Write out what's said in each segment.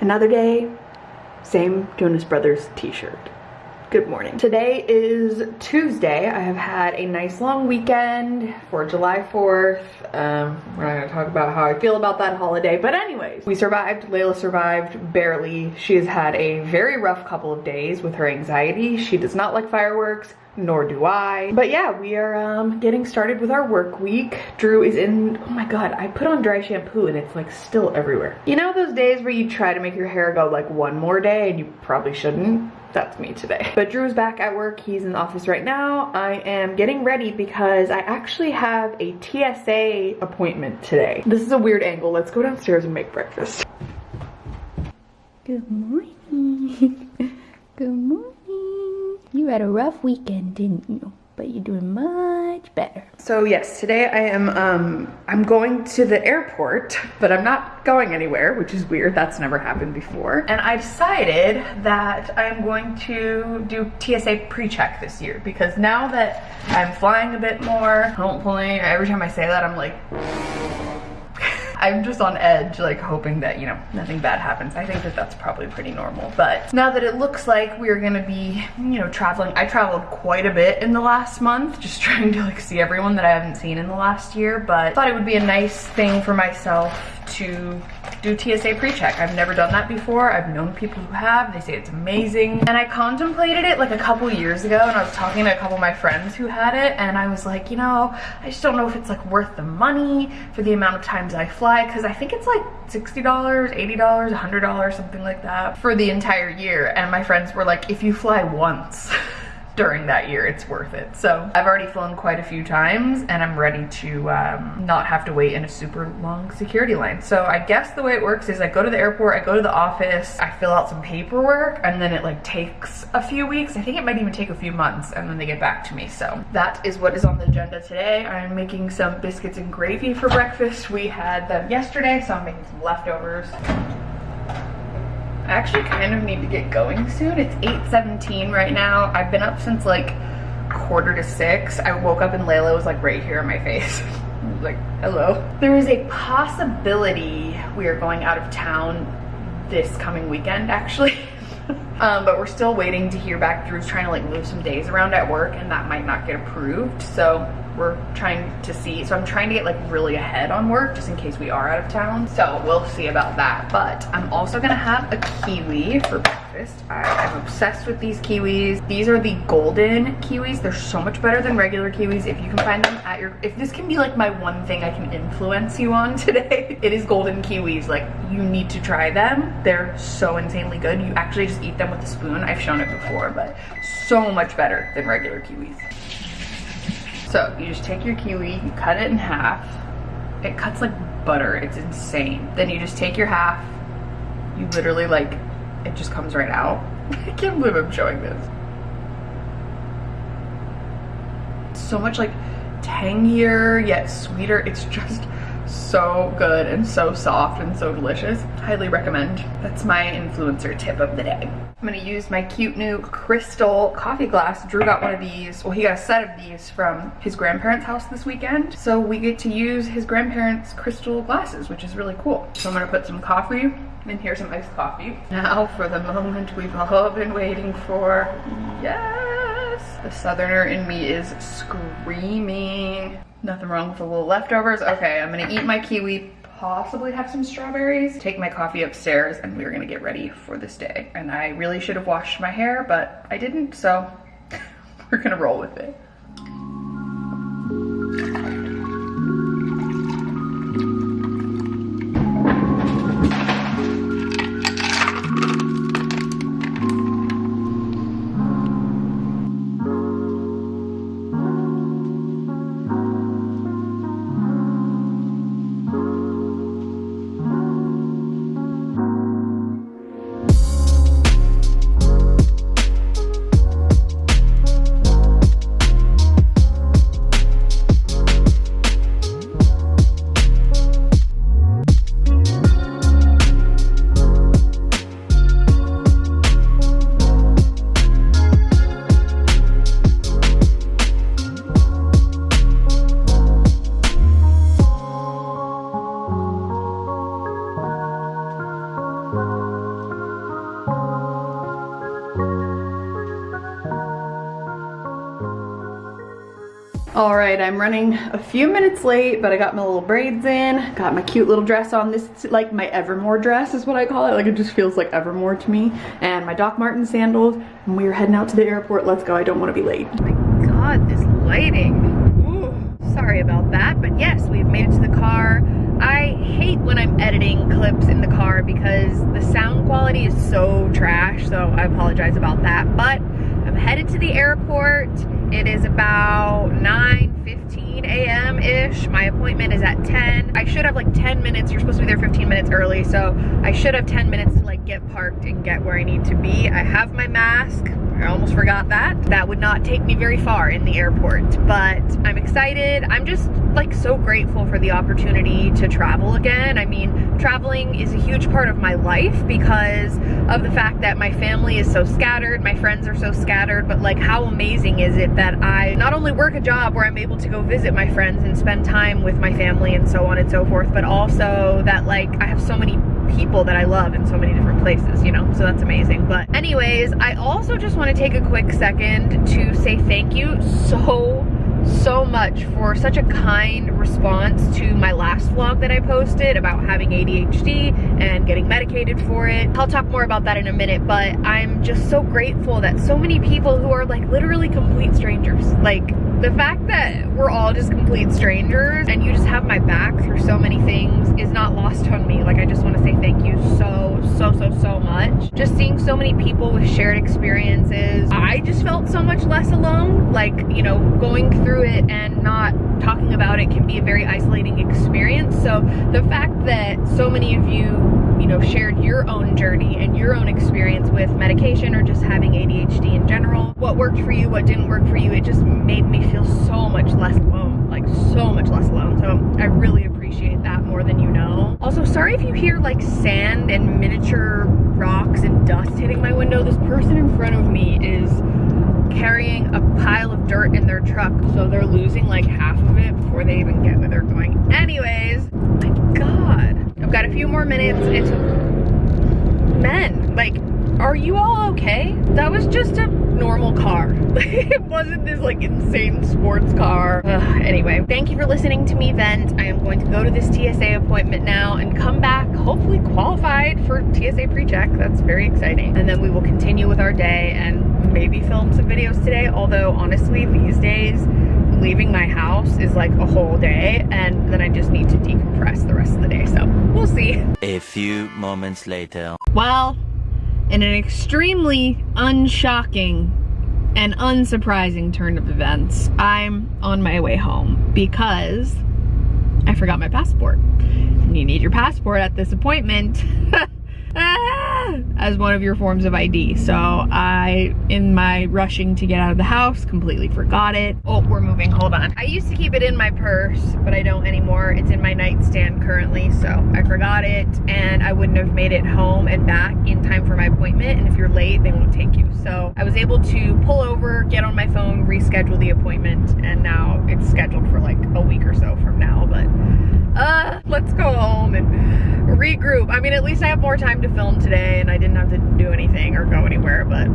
Another day, same Jonas Brothers t-shirt. Good morning. Today is Tuesday. I have had a nice long weekend for July 4th. Um, we're not gonna talk about how I feel about that holiday, but anyways, we survived. Layla survived barely. She has had a very rough couple of days with her anxiety. She does not like fireworks nor do I. But yeah, we are um, getting started with our work week. Drew is in, oh my God, I put on dry shampoo and it's like still everywhere. You know those days where you try to make your hair go like one more day and you probably shouldn't? that's me today. But Drew's back at work. He's in the office right now. I am getting ready because I actually have a TSA appointment today. This is a weird angle. Let's go downstairs and make breakfast. Good morning. Good morning. You had a rough weekend, didn't you? but you're doing much better. So yes, today I am, um, I'm going to the airport, but I'm not going anywhere, which is weird. That's never happened before. And I decided that I'm going to do TSA pre-check this year because now that I'm flying a bit more, hopefully, every time I say that, I'm like, I'm just on edge, like hoping that, you know, nothing bad happens. I think that that's probably pretty normal. But now that it looks like we're gonna be, you know, traveling, I traveled quite a bit in the last month, just trying to like see everyone that I haven't seen in the last year, but thought it would be a nice thing for myself to do TSA pre-check. I've never done that before. I've known people who have. They say it's amazing. And I contemplated it like a couple years ago and I was talking to a couple of my friends who had it and I was like, you know, I just don't know if it's like worth the money for the amount of times I fly because I think it's like $60, $80, $100, something like that for the entire year. And my friends were like, if you fly once, during that year, it's worth it. So I've already flown quite a few times and I'm ready to um, not have to wait in a super long security line. So I guess the way it works is I go to the airport, I go to the office, I fill out some paperwork and then it like takes a few weeks. I think it might even take a few months and then they get back to me. So that is what is on the agenda today. I'm making some biscuits and gravy for breakfast. We had them yesterday, so I'm making some leftovers. I actually kind of need to get going soon. It's 8.17 right now. I've been up since like quarter to six. I woke up and Layla was like right here in my face. like, hello. There is a possibility we are going out of town this coming weekend actually. um, but we're still waiting to hear back. Drew's trying to like move some days around at work and that might not get approved. So we're trying to see. So I'm trying to get like really ahead on work just in case we are out of town. So we'll see about that. But I'm also gonna have a kiwi for breakfast. I, am obsessed with these kiwis. These are the golden kiwis. They're so much better than regular kiwis. If you can find them at your, if this can be like my one thing I can influence you on today, it is golden kiwis. Like you need to try them. They're so insanely good. You actually just eat them with a spoon. I've shown it before, but so much better than regular kiwis. So you just take your kiwi, you cut it in half. It cuts like butter, it's insane. Then you just take your half, you literally like, it just comes right out. I can't believe I'm showing this. So much like tangier yet sweeter. It's just so good and so soft and so delicious. Highly recommend. That's my influencer tip of the day. I'm gonna use my cute new crystal coffee glass. Drew got one of these, well he got a set of these from his grandparents' house this weekend. So we get to use his grandparents' crystal glasses, which is really cool. So I'm gonna put some coffee and here's some iced coffee. Now for the moment we've all been waiting for. Yes! The southerner in me is screaming. Nothing wrong with a little leftovers. Okay, I'm gonna eat my kiwi, possibly have some strawberries, take my coffee upstairs, and we're gonna get ready for this day. And I really should have washed my hair, but I didn't, so we're gonna roll with it. All right, I'm running a few minutes late, but I got my little braids in, got my cute little dress on. This is like my Evermore dress is what I call it. Like it just feels like Evermore to me. And my Doc Marten sandals, and we are heading out to the airport. Let's go, I don't wanna be late. Oh my God, this lighting. Ooh, sorry about that, but yes, we've made it to the quality is so trash, so I apologize about that. But I'm headed to the airport. It is about 9.15 a.m.-ish. My appointment is at 10. I should have like 10 minutes. You're supposed to be there 15 minutes early, so I should have 10 minutes to like get parked and get where I need to be. I have my mask. I almost forgot that. That would not take me very far in the airport, but I'm excited. I'm just like so grateful for the opportunity to travel again. I mean, traveling is a huge part of my life because of the fact that my family is so scattered, my friends are so scattered, but like how amazing is it that I not only work a job where I'm able to go visit my friends and spend time with my family and so on and so forth, but also that like I have so many people that I love in so many different places, you know, so that's amazing. But anyways, I also just want to take a quick second to say thank you so so much for such a kind response to my last vlog that I posted about having ADHD and getting medicated for it. I'll talk more about that in a minute, but I'm just so grateful that so many people who are like literally complete strangers, like the fact that we're all just complete strangers and you just have my back through so many things is not lost on me. Like I just want to say thank you so, so, so, so much. Just seeing so many people with shared experiences, I just felt so much less alone. Like, you know, going through it and not talking about it can be a very isolating experience. So the fact that so many of you you know, shared your own journey and your own experience with medication or just having ADHD in general. What worked for you, what didn't work for you, it just made me feel so much less alone, like so much less alone. So I really appreciate that more than you know. Also, sorry if you hear like sand and miniature rocks and dust hitting my window. This person in front of me is carrying a pile of dirt in their truck so they're losing like half of it before they even get where they're going anyways my god got a few more minutes it's men like are you all okay? That was just a normal car. It wasn't this like insane sports car. Ugh, anyway thank you for listening to me vent. I am going to go to this tsa appointment now and come back hopefully qualified for tsa pre-check that's very exciting and then we will continue with our day and maybe film some videos today although honestly these days leaving my house is like a whole day and then I just need to decompress the rest of the day so we'll see. A few moments later. Well, in an extremely unshocking and unsurprising turn of events, I'm on my way home because I forgot my passport. And you need your passport at this appointment. as one of your forms of ID. So I, in my rushing to get out of the house, completely forgot it. Oh, we're moving, hold on. I used to keep it in my purse, but I don't anymore. It's in my nightstand currently, so I forgot it and I wouldn't have made it home and back in time for my appointment. And if you're late, they won't take you. So I was able to pull over, get on my phone, reschedule the appointment, and now it's scheduled for like a week or so from now, but uh, let's go home and regroup. I mean, at least I have more time to film today and I didn't have to do anything or go anywhere, but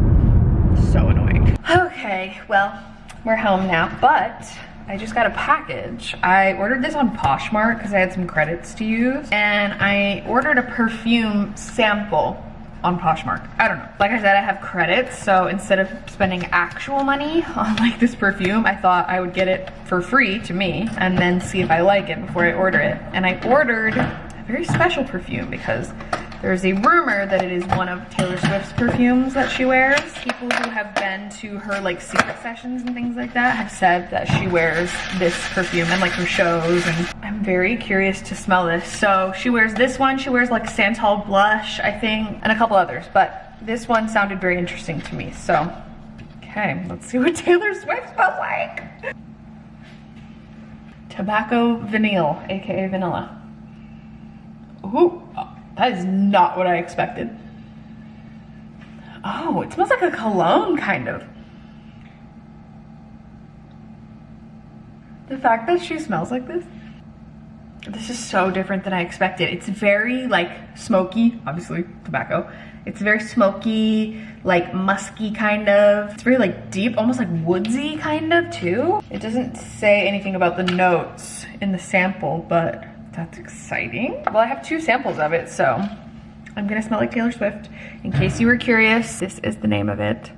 so annoying. Okay, well, we're home now, but I just got a package. I ordered this on Poshmark because I had some credits to use, and I ordered a perfume sample on Poshmark. I don't know. Like I said, I have credits, so instead of spending actual money on like this perfume, I thought I would get it for free to me and then see if I like it before I order it. And I ordered very special perfume because there's a rumor that it is one of Taylor Swift's perfumes that she wears. People who have been to her like secret sessions and things like that have said that she wears this perfume and like her shows and I'm very curious to smell this. So she wears this one, she wears like Santal blush I think and a couple others but this one sounded very interesting to me so okay let's see what Taylor Swift smells like. Tobacco Vanille aka vanilla. Ooh. That is not what I expected. Oh, it smells like a cologne, kind of. The fact that she smells like this. This is so different than I expected. It's very like smoky, obviously tobacco. It's very smoky, like musky kind of. It's very like deep, almost like woodsy kind of too. It doesn't say anything about the notes in the sample, but that's exciting. Well, I have two samples of it, so I'm gonna smell like Taylor Swift. In case you were curious, this is the name of it.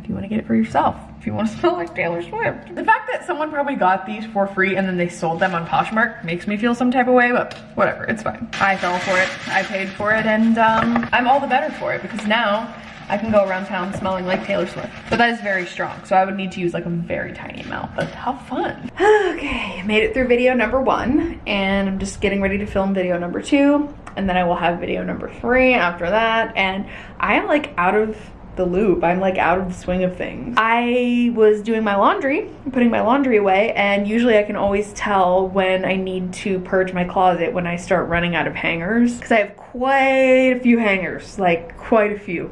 If you wanna get it for yourself if you want to smell like Taylor Swift. The fact that someone probably got these for free and then they sold them on Poshmark makes me feel some type of way, but whatever, it's fine. I fell for it, I paid for it, and um, I'm all the better for it because now I can go around town smelling like Taylor Swift. But that is very strong, so I would need to use like a very tiny amount, but how fun. Okay, made it through video number one, and I'm just getting ready to film video number two, and then I will have video number three after that, and I am like out of the loop. I'm like out of the swing of things. I was doing my laundry, putting my laundry away, and usually I can always tell when I need to purge my closet when I start running out of hangers. Because I have quite a few hangers, like quite a few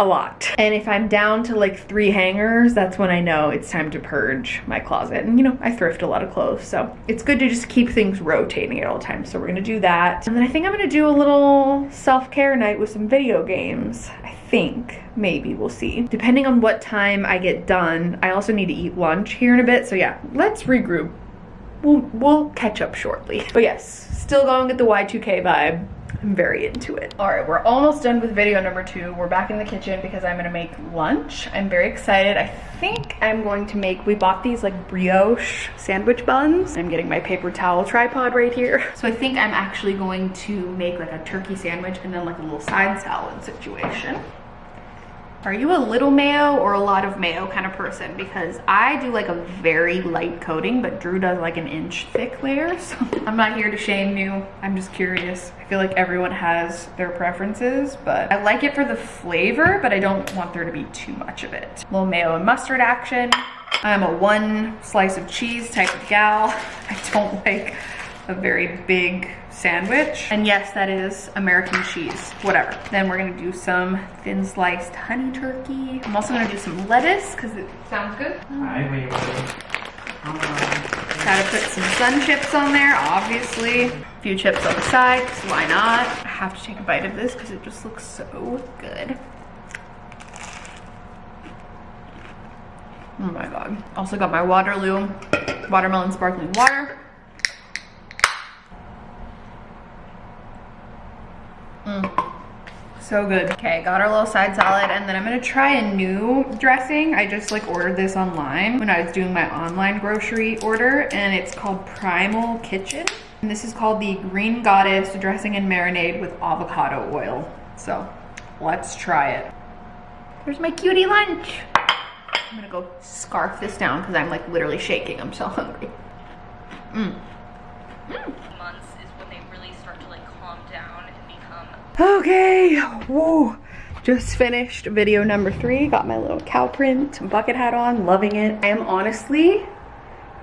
a lot. And if I'm down to like three hangers, that's when I know it's time to purge my closet. And you know, I thrift a lot of clothes, so it's good to just keep things rotating at all times. So we're gonna do that. And then I think I'm gonna do a little self-care night with some video games. I think, maybe, we'll see. Depending on what time I get done, I also need to eat lunch here in a bit. So yeah, let's regroup. We'll, we'll catch up shortly. But yes, still going with the Y2K vibe. I'm very into it. All right, we're almost done with video number two. We're back in the kitchen because I'm gonna make lunch. I'm very excited. I think I'm going to make, we bought these like brioche sandwich buns. I'm getting my paper towel tripod right here. So I think I'm actually going to make like a turkey sandwich and then like a little side salad situation. Are you a little mayo or a lot of mayo kind of person? Because I do like a very light coating, but Drew does like an inch thick layer. So I'm not here to shame you. I'm just curious. I feel like everyone has their preferences, but I like it for the flavor, but I don't want there to be too much of it. A little mayo and mustard action. I'm a one slice of cheese type of gal. I don't like a very big sandwich. And yes, that is American cheese, whatever. Then we're gonna do some thin sliced honey turkey. I'm also gonna do some lettuce because it sounds good. Gotta put some sun chips on there, obviously. A few chips on the side, because why not? I have to take a bite of this because it just looks so good. Oh my God. Also got my Waterloo watermelon sparkling water. So good. Okay, got our little side salad and then I'm gonna try a new dressing. I just like ordered this online when I was doing my online grocery order and it's called Primal Kitchen. And this is called the Green Goddess dressing and marinade with avocado oil. So let's try it. There's my cutie lunch. I'm gonna go scarf this down because I'm like literally shaking. I'm so hungry. Mmm. Mmm. Okay, whoa. Just finished video number three. Got my little cow print bucket hat on, loving it. I am honestly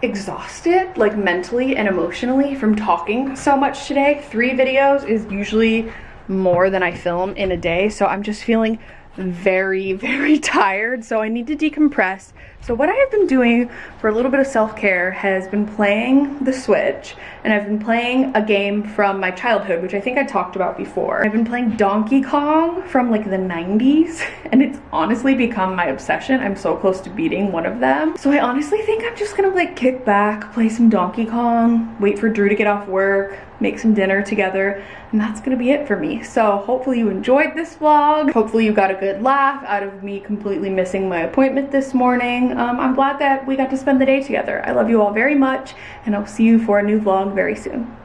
exhausted, like mentally and emotionally from talking so much today. Three videos is usually more than I film in a day, so I'm just feeling very, very tired, so I need to decompress. So what I have been doing for a little bit of self-care has been playing the Switch, and I've been playing a game from my childhood, which I think I talked about before. I've been playing Donkey Kong from like the 90s, and it's honestly become my obsession. I'm so close to beating one of them. So I honestly think I'm just gonna like kick back, play some Donkey Kong, wait for Drew to get off work, make some dinner together, and that's gonna be it for me. So hopefully you enjoyed this vlog. Hopefully you got a good laugh out of me completely missing my appointment this morning. Um, I'm glad that we got to spend the day together. I love you all very much, and I'll see you for a new vlog very soon.